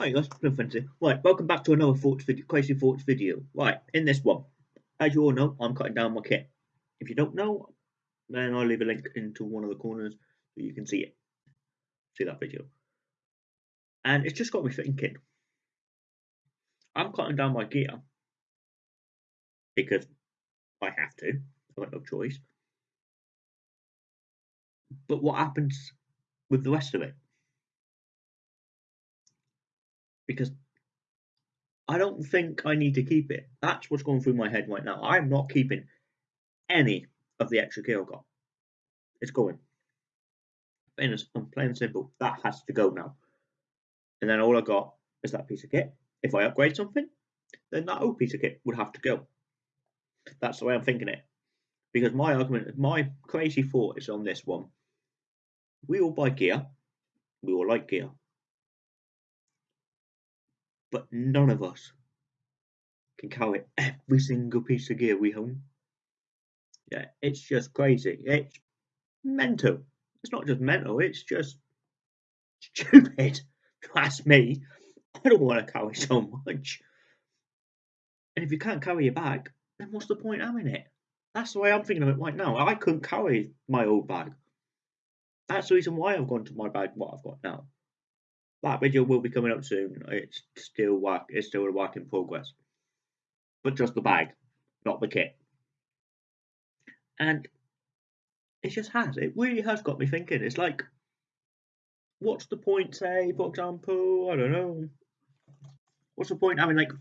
Hi guys, fancy. Right, welcome back to another thoughts video, crazy thoughts video. Right, in this one, as you all know, I'm cutting down my kit. If you don't know, then I'll leave a link into one of the corners so you can see it. See that video. And it's just got me thinking. I'm cutting down my gear because I have to. I've got no choice. But what happens with the rest of it? Because I don't think I need to keep it. That's what's going through my head right now. I'm not keeping any of the extra gear I got. It's going. Plain and, plain simple. That has to go now. And then all I got is that piece of kit. If I upgrade something, then that old piece of kit would have to go. That's the way I'm thinking it. Because my argument, my crazy thought is on this one. We all buy gear. We all like gear. But none of us can carry every single piece of gear we own. Yeah, it's just crazy. It's mental. It's not just mental, it's just stupid. That's me. I don't want to carry so much. And if you can't carry your bag, then what's the point having it? That's the way I'm thinking of it right now. I couldn't carry my old bag. That's the reason why I've gone to my bag what I've got now. That video will be coming up soon. It's still work it's still a work in progress. But just the bag, not the kit. And it just has. It really has got me thinking. It's like what's the point, say, for example, I don't know. What's the point having like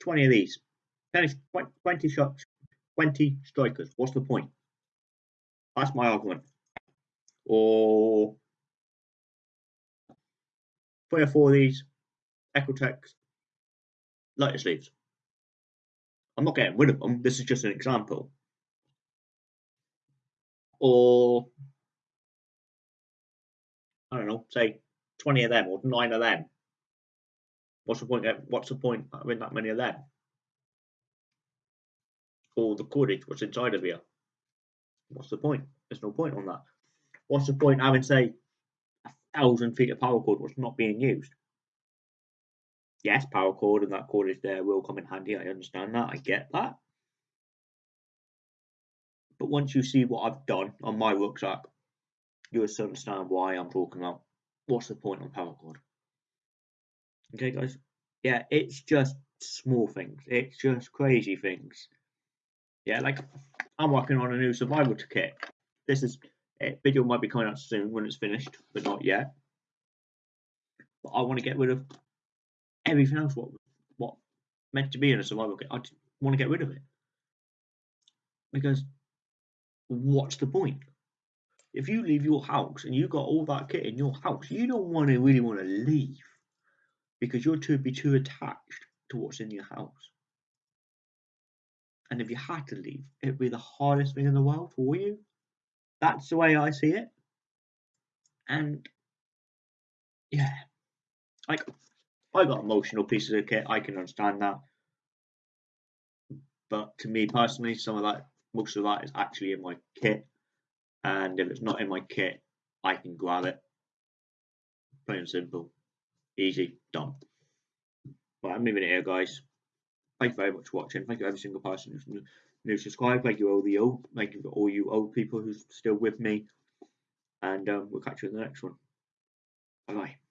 20 of these? 20 shots, 20 strikers. What's the point? That's my argument. Or three or four of these Exotac lighter sleeves. I'm not getting rid of them. This is just an example. Or I don't know, say 20 of them or nine of them. What's the point? What's the point having that many of them? Or the cordage, what's inside of here? What's the point? There's no point on that. What's the point having, say, thousand feet of paracord was not being used? Yes, paracord and that cord is there will come in handy. I understand that. I get that. But once you see what I've done on my rucksack, you will understand why I'm talking about what's the point on cord. Okay, guys? Yeah, it's just small things. It's just crazy things. Yeah, like I'm working on a new survival kit. This is video might be coming out soon when it's finished, but not yet. But I want to get rid of everything else what what meant to be in a survival kit. I want to get rid of it because what's the point? if you leave your house and you got all that kit in your house, you don't want to really want to leave because you're too be too attached to what's in your house. And if you had to leave, it'd be the hardest thing in the world for you. That's the way I see it. And yeah, like I got emotional pieces of kit. I can understand that. But to me personally, some of that, most of that is actually in my kit and if it's not in my kit, I can grab it. Plain and simple. Easy, done. But I'm leaving it here, guys. Thank you very much for watching. Thank you every single person who's new subscribed. Thank you all the old. Thank you all you old people who's still with me. And um, we'll catch you in the next one. Bye bye.